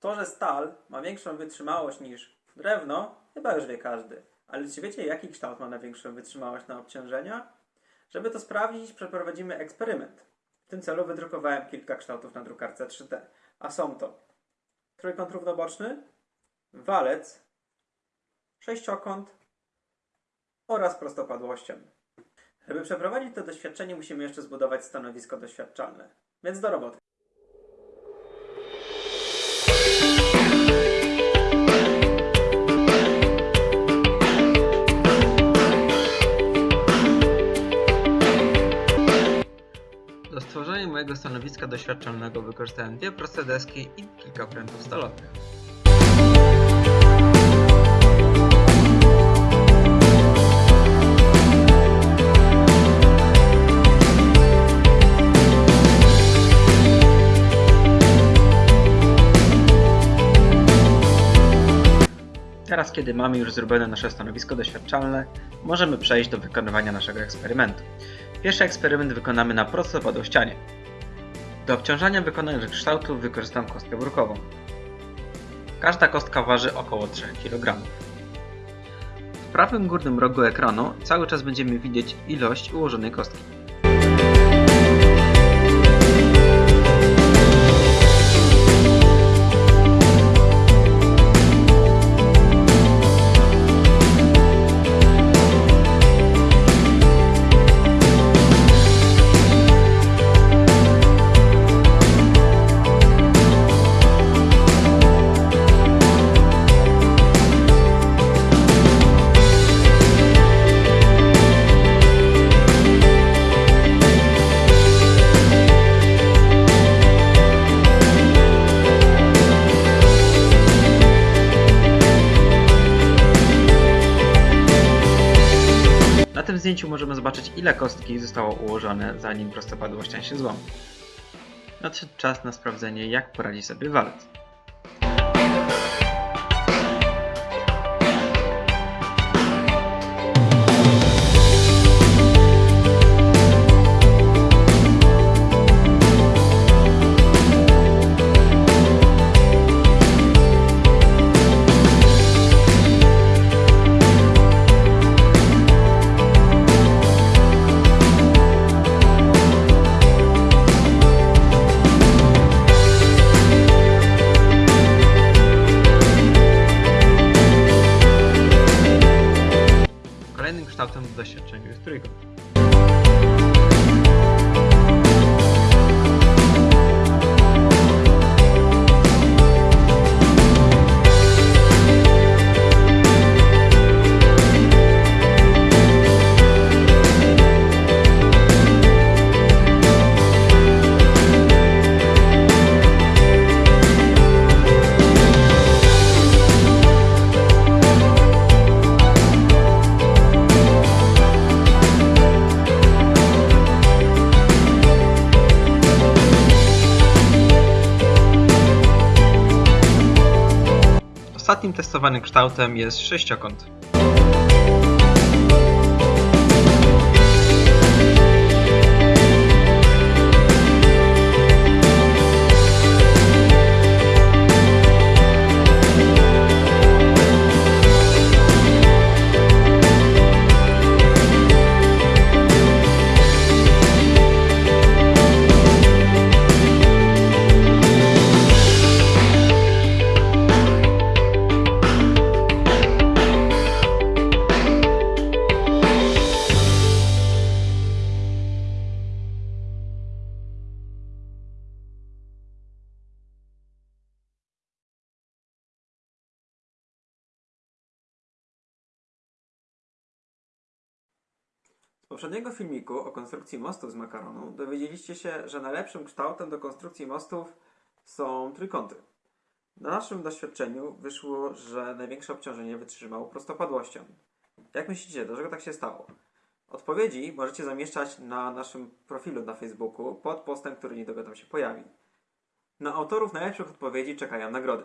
To, że stal ma większą wytrzymałość niż drewno, chyba już wie każdy. Ale czy wiecie, jaki kształt ma największą wytrzymałość na obciążenia? Żeby to sprawdzić, przeprowadzimy eksperyment. W tym celu wydrukowałem kilka kształtów na drukarce 3D. A są to trójkąt równoboczny, walec, sześciokąt oraz prostopadłościan. Żeby przeprowadzić to doświadczenie, musimy jeszcze zbudować stanowisko doświadczalne. Więc do roboty. Do stworzenia mojego stanowiska doświadczalnego wykorzystałem dwie proste deski i kilka prętów stalowych. Teraz, kiedy mamy już zrobione nasze stanowisko doświadczalne, możemy przejść do wykonywania naszego eksperymentu. Pierwszy eksperyment wykonamy na prostopadłościanie. Do obciążania wykonanych kształtów wykorzystam kostkę brukową. Każda kostka waży około 3 kg. W prawym górnym rogu ekranu cały czas będziemy widzieć ilość ułożonej kostki. Zdjęciu możemy zobaczyć ile kostki zostało ułożone zanim prostopadłościan się złamał. Nadszedł czas na sprawdzenie jak poradzi sobie walec. Kształtem w doświadczeniu jest trójkąt. Ostatnim testowanym kształtem jest sześciokąt. Poprzedniego filmiku o konstrukcji mostów z makaronu dowiedzieliście się, że najlepszym kształtem do konstrukcji mostów są trójkąty. Na naszym doświadczeniu wyszło, że największe obciążenie wytrzymało prostopadłością. Jak myślicie, dlaczego tak się stało? Odpowiedzi możecie zamieszczać na naszym profilu na Facebooku pod postem, który niedługo tam się pojawi. Na autorów najlepszych odpowiedzi czekają nagrody.